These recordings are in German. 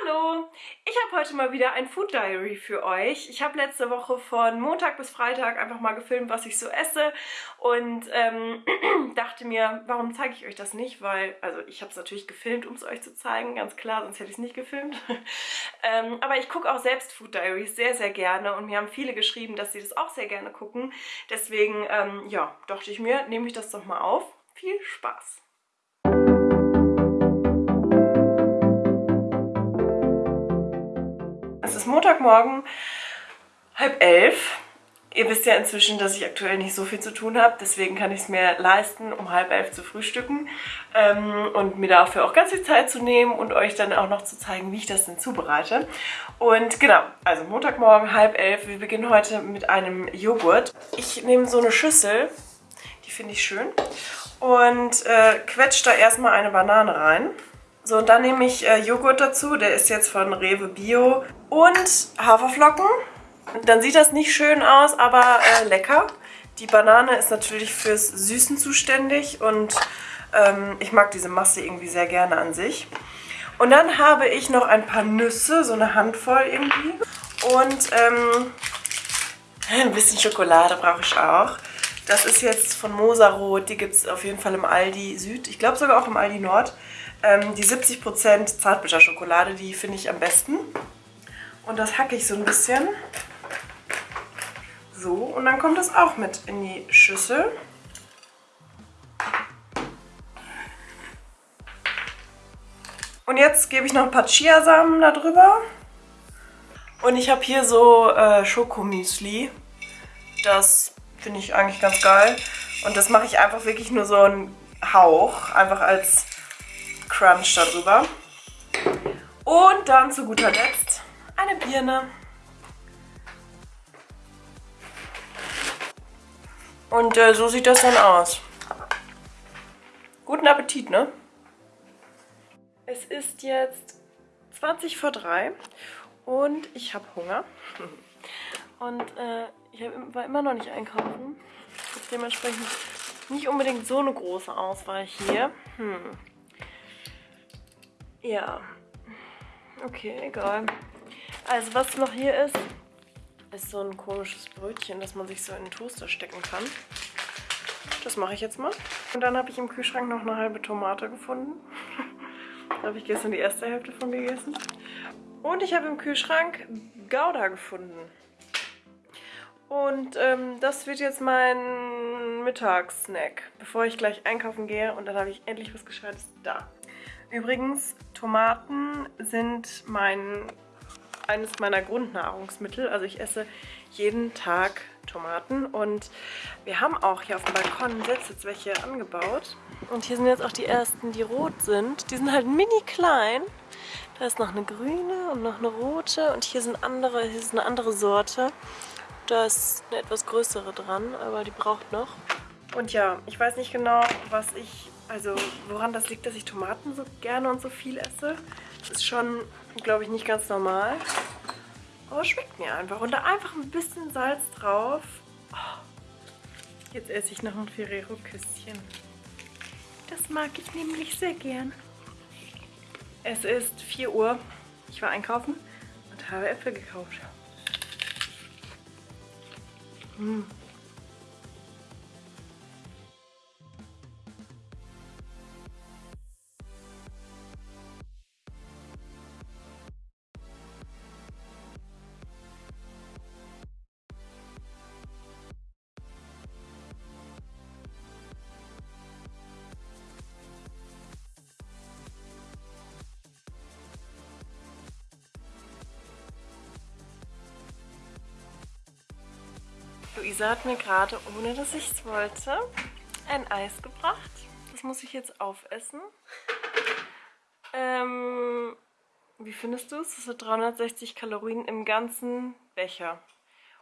Hallo! Ich habe heute mal wieder ein Food Diary für euch. Ich habe letzte Woche von Montag bis Freitag einfach mal gefilmt, was ich so esse und ähm, dachte mir, warum zeige ich euch das nicht? Weil, also ich habe es natürlich gefilmt, um es euch zu zeigen, ganz klar, sonst hätte ich es nicht gefilmt. ähm, aber ich gucke auch selbst Food Diaries sehr, sehr gerne und mir haben viele geschrieben, dass sie das auch sehr gerne gucken. Deswegen, ähm, ja, dachte ich mir, nehme ich das doch mal auf. Viel Spaß! Montagmorgen, halb elf. Ihr wisst ja inzwischen, dass ich aktuell nicht so viel zu tun habe, deswegen kann ich es mir leisten, um halb elf zu frühstücken ähm, und mir dafür auch ganz viel Zeit zu nehmen und euch dann auch noch zu zeigen, wie ich das denn zubereite. Und genau, also Montagmorgen, halb elf, wir beginnen heute mit einem Joghurt. Ich nehme so eine Schüssel, die finde ich schön, und äh, quetsche da erstmal eine Banane rein. So, und dann nehme ich äh, Joghurt dazu. Der ist jetzt von Rewe Bio. Und Haferflocken. Dann sieht das nicht schön aus, aber äh, lecker. Die Banane ist natürlich fürs Süßen zuständig und ähm, ich mag diese Masse irgendwie sehr gerne an sich. Und dann habe ich noch ein paar Nüsse, so eine Handvoll irgendwie. Und ähm, ein bisschen Schokolade brauche ich auch. Das ist jetzt von Mosarot, die gibt es auf jeden Fall im Aldi Süd. Ich glaube sogar auch im Aldi Nord. Ähm, die 70% Zartbitterschokolade, die finde ich am besten. Und das hacke ich so ein bisschen. So, und dann kommt das auch mit in die Schüssel. Und jetzt gebe ich noch ein paar Chiasamen da drüber. Und ich habe hier so äh, Schokomüsli. Das finde ich eigentlich ganz geil. Und das mache ich einfach wirklich nur so einen Hauch, einfach als Crunch darüber. Und dann zu guter Letzt eine Birne. Und äh, so sieht das dann aus. Guten Appetit, ne? Es ist jetzt 20 vor 3 und ich habe Hunger. Und äh, ich war immer noch nicht einkaufen. Ist dementsprechend nicht unbedingt so eine große Auswahl hier. Hm. Ja. Okay, egal. Also was noch hier ist, ist so ein komisches Brötchen, das man sich so in den Toaster stecken kann. Das mache ich jetzt mal. Und dann habe ich im Kühlschrank noch eine halbe Tomate gefunden. da habe ich gestern die erste Hälfte von gegessen. Und ich habe im Kühlschrank Gouda gefunden. Und ähm, das wird jetzt mein Mittagssnack, bevor ich gleich einkaufen gehe. Und dann habe ich endlich was Gescheites da. Übrigens, Tomaten sind mein, eines meiner Grundnahrungsmittel. Also ich esse jeden Tag Tomaten und wir haben auch hier auf dem Balkon selbst jetzt welche angebaut. Und hier sind jetzt auch die ersten, die rot sind. Die sind halt mini klein. Da ist noch eine grüne und noch eine rote und hier sind andere, hier ist eine andere Sorte. Da ist eine etwas größere dran, aber die braucht noch. Und ja, ich weiß nicht genau, was ich also woran das liegt, dass ich Tomaten so gerne und so viel esse, ist schon, glaube ich, nicht ganz normal. Aber schmeckt mir einfach. Und da einfach ein bisschen Salz drauf. Oh, jetzt esse ich noch ein Ferrero-Küsschen. Das mag ich nämlich sehr gern. Es ist 4 Uhr. Ich war einkaufen und habe Äpfel gekauft. Mmh. Luisa hat mir gerade, ohne dass ich es wollte, ein Eis gebracht. Das muss ich jetzt aufessen. Ähm, wie findest du es? Es hat 360 Kalorien im ganzen Becher.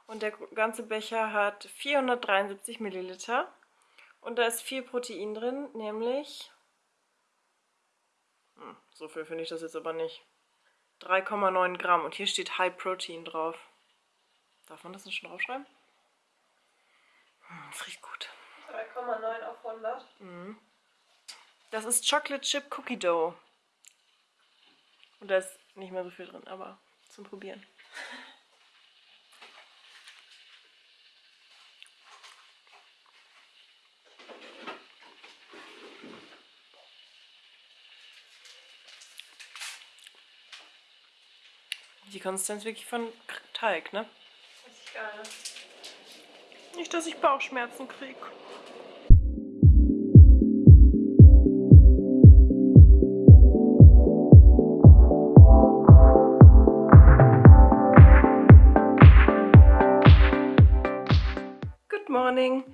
Und der ganze Becher hat 473 Milliliter. Und da ist viel Protein drin, nämlich... Hm, so viel finde ich das jetzt aber nicht. 3,9 Gramm. Und hier steht High Protein drauf. Darf man das nicht schon draufschreiben? Das riecht gut. 3,9 auf 100. Mhm. Das ist Chocolate Chip Cookie Dough. Und da ist nicht mehr so viel drin, aber zum Probieren. Die Konsistenz wirklich von Teig, ne? Richtig geil, ne? Nicht, dass ich Bauchschmerzen kriege. Good morning.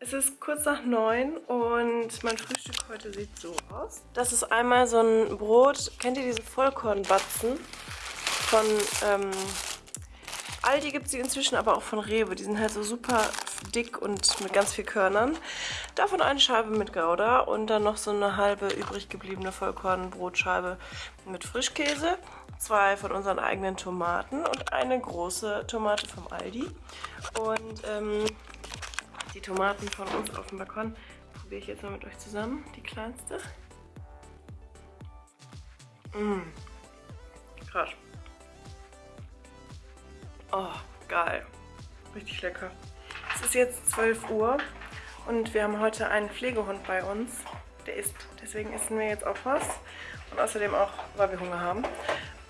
Es ist kurz nach neun und mein Frühstück heute sieht so aus. Das ist einmal so ein Brot. Kennt ihr diese Vollkornbatzen? Von ähm, Aldi gibt es die inzwischen, aber auch von Rewe. Die sind halt so super dick und mit ganz viel Körnern. Davon eine Scheibe mit Gouda und dann noch so eine halbe übrig gebliebene Vollkornbrotscheibe mit Frischkäse. Zwei von unseren eigenen Tomaten und eine große Tomate vom Aldi. Und ähm, die Tomaten von uns auf dem Balkon probiere ich jetzt mal mit euch zusammen. Die kleinste. Mmh. Krass. Oh, geil. Richtig lecker. Es ist jetzt 12 Uhr und wir haben heute einen Pflegehund bei uns. Der isst. Deswegen essen wir jetzt auch was. Und außerdem auch, weil wir Hunger haben.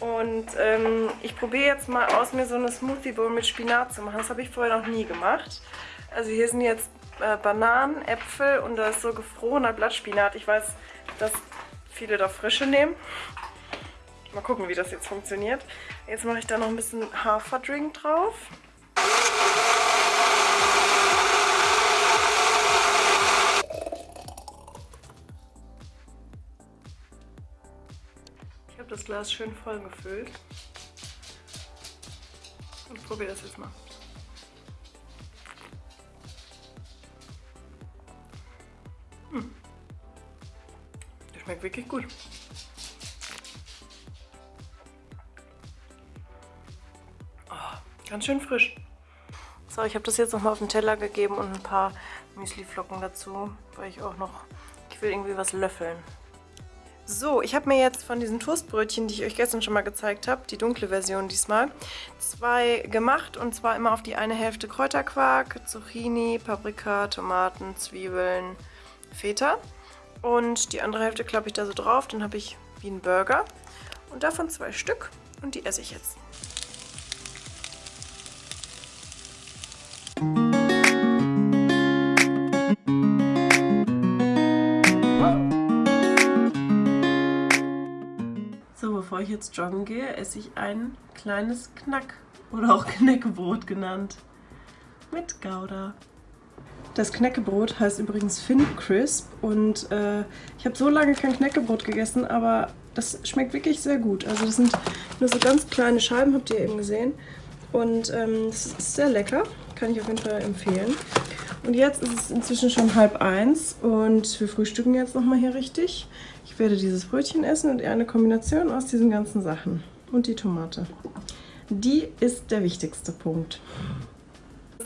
Und ähm, ich probiere jetzt mal aus, mir so eine Smoothie Bowl mit Spinat zu machen. Das habe ich vorher noch nie gemacht. Also hier sind jetzt äh, Bananen, Äpfel und da ist so gefrorener Blattspinat. Ich weiß, dass viele da frische nehmen. Mal gucken, wie das jetzt funktioniert. Jetzt mache ich da noch ein bisschen Haferdrink drauf. Ich habe das Glas schön voll gefüllt. Und probiere das jetzt mal. Hm. Das schmeckt wirklich gut. Ganz schön frisch. So, ich habe das jetzt nochmal auf den Teller gegeben und ein paar Müsliflocken dazu, weil ich auch noch, ich will irgendwie was löffeln. So, ich habe mir jetzt von diesen Toastbrötchen, die ich euch gestern schon mal gezeigt habe, die dunkle Version diesmal, zwei gemacht und zwar immer auf die eine Hälfte Kräuterquark, Zucchini, Paprika, Tomaten, Zwiebeln, Feta und die andere Hälfte klappe ich da so drauf, dann habe ich wie ein Burger und davon zwei Stück und die esse ich jetzt. Bevor ich jetzt joggen gehe, esse ich ein kleines Knack- oder auch Knäckebrot genannt. Mit Gouda. Das Knäckebrot heißt übrigens Fin Crisp und äh, ich habe so lange kein Knäckebrot gegessen, aber das schmeckt wirklich sehr gut. Also das sind nur so ganz kleine Scheiben, habt ihr eben gesehen. Und ähm, das ist sehr lecker, kann ich auf jeden Fall empfehlen. Und jetzt ist es inzwischen schon halb eins und wir frühstücken jetzt nochmal hier richtig. Ich werde dieses Brötchen essen und eher eine Kombination aus diesen ganzen Sachen. Und die Tomate. Die ist der wichtigste Punkt.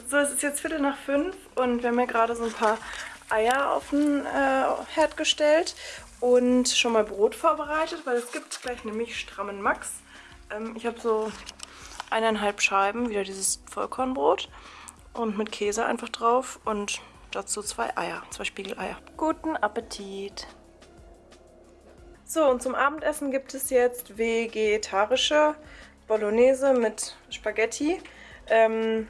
So, es ist jetzt Viertel nach fünf und wir haben ja gerade so ein paar Eier auf den äh, Herd gestellt und schon mal Brot vorbereitet, weil es gibt gleich nämlich strammen Max. Ähm, ich habe so eineinhalb Scheiben, wieder dieses Vollkornbrot und mit Käse einfach drauf und dazu zwei Eier, zwei Spiegeleier. Guten Appetit! So, und zum Abendessen gibt es jetzt vegetarische Bolognese mit Spaghetti. Ähm,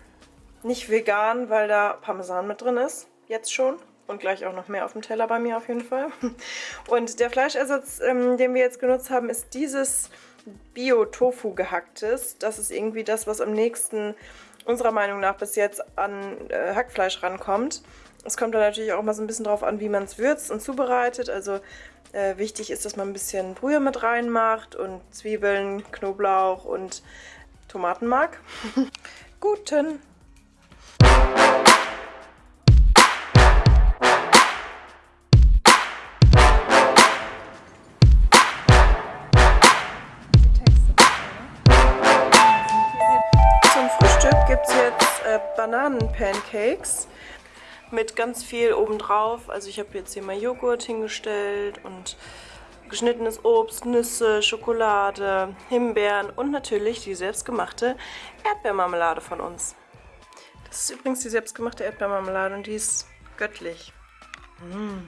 nicht vegan, weil da Parmesan mit drin ist, jetzt schon. Und gleich auch noch mehr auf dem Teller bei mir auf jeden Fall. Und der Fleischersatz, ähm, den wir jetzt genutzt haben, ist dieses Bio-Tofu gehacktes. Das ist irgendwie das, was am nächsten unserer Meinung nach bis jetzt an äh, Hackfleisch rankommt. Es kommt da natürlich auch mal so ein bisschen drauf an, wie man es würzt und zubereitet. Also äh, wichtig ist, dass man ein bisschen Brühe mit reinmacht und Zwiebeln, Knoblauch und Tomatenmark. Guten! Bananen-Pancakes mit ganz viel obendrauf. Also ich habe jetzt hier mal Joghurt hingestellt und geschnittenes Obst, Nüsse, Schokolade, Himbeeren und natürlich die selbstgemachte Erdbeermarmelade von uns. Das ist übrigens die selbstgemachte Erdbeermarmelade und die ist göttlich. Mmh.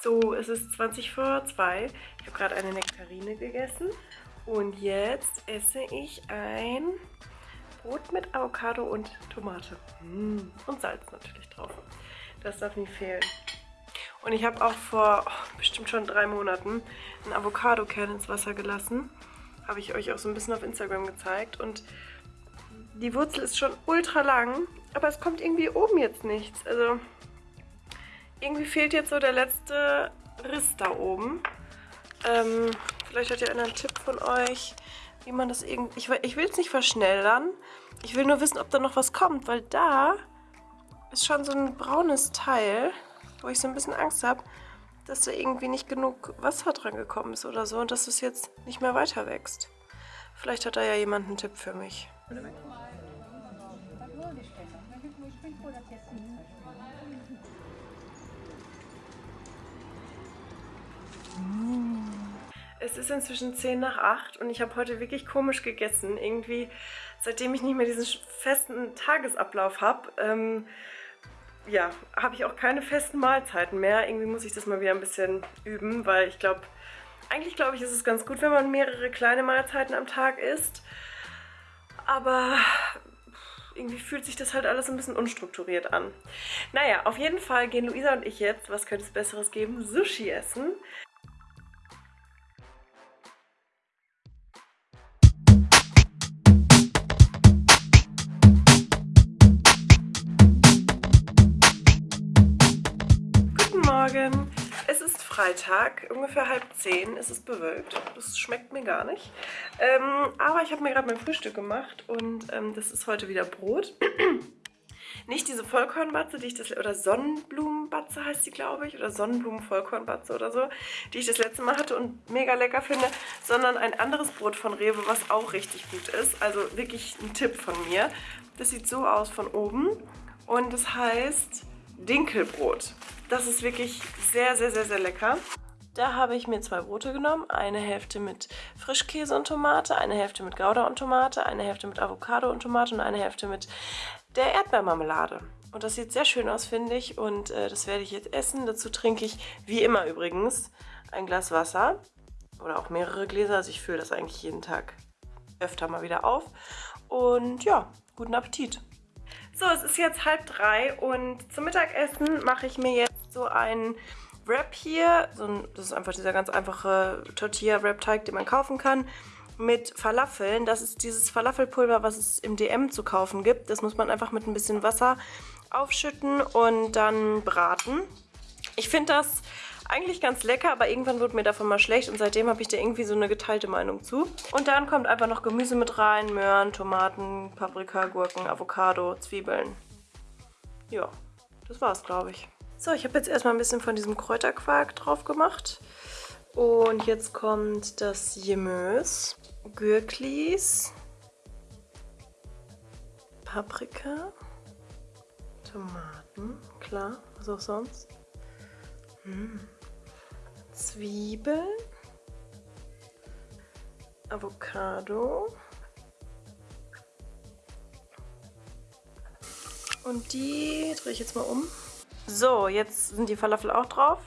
So, es ist 20 vor 2. Ich habe gerade eine Nektarine gegessen und jetzt esse ich ein Brot mit Avocado und Tomate. Mmh. Und Salz natürlich drauf. Das darf nie fehlen. Und ich habe auch vor oh, bestimmt schon drei Monaten einen Avocado-Kern ins Wasser gelassen. Habe ich euch auch so ein bisschen auf Instagram gezeigt. Und die Wurzel ist schon ultra lang, aber es kommt irgendwie oben jetzt nichts. Also irgendwie fehlt jetzt so der letzte Riss da oben. Ähm, vielleicht hat ja einer einen Tipp von euch, wie man das irgendwie... Ich, ich will es nicht verschnellern. Ich will nur wissen, ob da noch was kommt, weil da ist schon so ein braunes Teil wo ich so ein bisschen Angst habe, dass da irgendwie nicht genug Wasser dran gekommen ist oder so und dass es jetzt nicht mehr weiter wächst. Vielleicht hat da ja jemand einen Tipp für mich. Es ist inzwischen 10 nach 8 und ich habe heute wirklich komisch gegessen. Irgendwie, seitdem ich nicht mehr diesen festen Tagesablauf habe, ähm, ja, habe ich auch keine festen Mahlzeiten mehr. Irgendwie muss ich das mal wieder ein bisschen üben, weil ich glaube, eigentlich glaube ich, ist es ganz gut, wenn man mehrere kleine Mahlzeiten am Tag isst. Aber irgendwie fühlt sich das halt alles ein bisschen unstrukturiert an. Naja, auf jeden Fall gehen Luisa und ich jetzt, was könnte es Besseres geben, Sushi essen. Morgen. Es ist Freitag, ungefähr halb zehn. Es ist bewölkt. Das schmeckt mir gar nicht. Ähm, aber ich habe mir gerade mein Frühstück gemacht und ähm, das ist heute wieder Brot. Nicht diese Vollkornbatze, die ich das oder Sonnenblumenbatze heißt sie, glaube ich, oder Sonnenblumen-Vollkornbatze oder so, die ich das letzte Mal hatte und mega lecker finde, sondern ein anderes Brot von Rewe, was auch richtig gut ist. Also wirklich ein Tipp von mir. Das sieht so aus von oben und das heißt Dinkelbrot. Das ist wirklich sehr, sehr, sehr, sehr lecker. Da habe ich mir zwei Brote genommen. Eine Hälfte mit Frischkäse und Tomate, eine Hälfte mit Gouda und Tomate, eine Hälfte mit Avocado und Tomate und eine Hälfte mit der Erdbeermarmelade. Und das sieht sehr schön aus, finde ich. Und äh, das werde ich jetzt essen. Dazu trinke ich, wie immer übrigens, ein Glas Wasser. Oder auch mehrere Gläser. Also ich fülle das eigentlich jeden Tag öfter mal wieder auf. Und ja, guten Appetit. So, es ist jetzt halb drei und zum Mittagessen mache ich mir jetzt so einen Wrap hier. So ein, das ist einfach dieser ganz einfache Tortilla-Wrap-Teig, den man kaufen kann. Mit Falafeln. Das ist dieses Falafelpulver, was es im DM zu kaufen gibt. Das muss man einfach mit ein bisschen Wasser aufschütten und dann braten. Ich finde das eigentlich ganz lecker, aber irgendwann wurde mir davon mal schlecht und seitdem habe ich da irgendwie so eine geteilte Meinung zu. Und dann kommt einfach noch Gemüse mit rein, Möhren, Tomaten, Paprika, Gurken, Avocado, Zwiebeln. Ja, das war's, glaube ich. So, ich habe jetzt erstmal ein bisschen von diesem Kräuterquark drauf gemacht. Und jetzt kommt das Gemüse, Gürklis, Paprika, Tomaten, klar, was auch sonst. Mmh. Zwiebeln, Avocado und die drehe ich jetzt mal um. So, jetzt sind die Falafel auch drauf.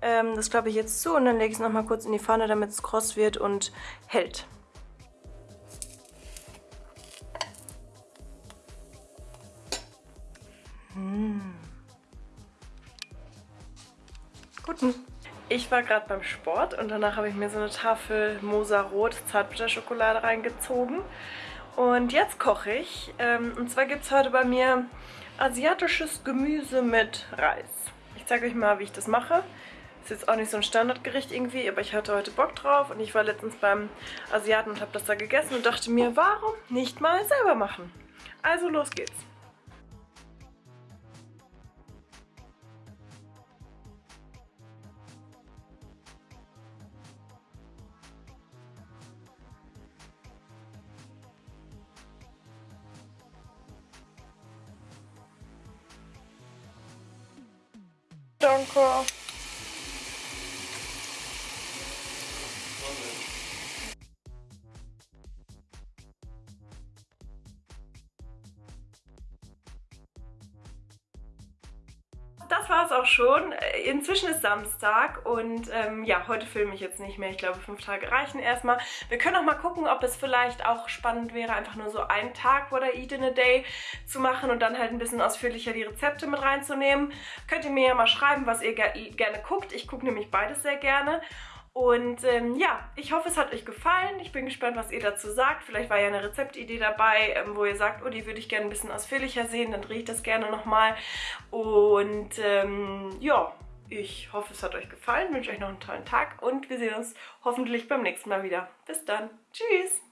Ähm, das klappe ich jetzt zu und dann lege ich es nochmal kurz in die Pfanne, damit es kross wird und hält. Ich war gerade beim Sport und danach habe ich mir so eine Tafel Moser Rot Zartbitterschokolade reingezogen. Und jetzt koche ich. Ähm, und zwar gibt es heute bei mir asiatisches Gemüse mit Reis. Ich zeige euch mal, wie ich das mache. Ist jetzt auch nicht so ein Standardgericht irgendwie, aber ich hatte heute Bock drauf. Und ich war letztens beim Asiaten und habe das da gegessen und dachte mir, warum nicht mal selber machen? Also los geht's. Danke. Inzwischen ist Samstag und ähm, ja, heute filme ich jetzt nicht mehr. Ich glaube, fünf Tage reichen erstmal. Wir können auch mal gucken, ob es vielleicht auch spannend wäre, einfach nur so einen Tag What I Eat in a Day zu machen und dann halt ein bisschen ausführlicher die Rezepte mit reinzunehmen. Könnt ihr mir ja mal schreiben, was ihr ge gerne guckt. Ich gucke nämlich beides sehr gerne. Und ähm, ja, ich hoffe, es hat euch gefallen. Ich bin gespannt, was ihr dazu sagt. Vielleicht war ja eine Rezeptidee dabei, ähm, wo ihr sagt, oh, die würde ich gerne ein bisschen ausführlicher sehen. Dann drehe ich das gerne nochmal. Und ähm, ja, ich hoffe, es hat euch gefallen. Wünsche euch noch einen tollen Tag und wir sehen uns hoffentlich beim nächsten Mal wieder. Bis dann. Tschüss.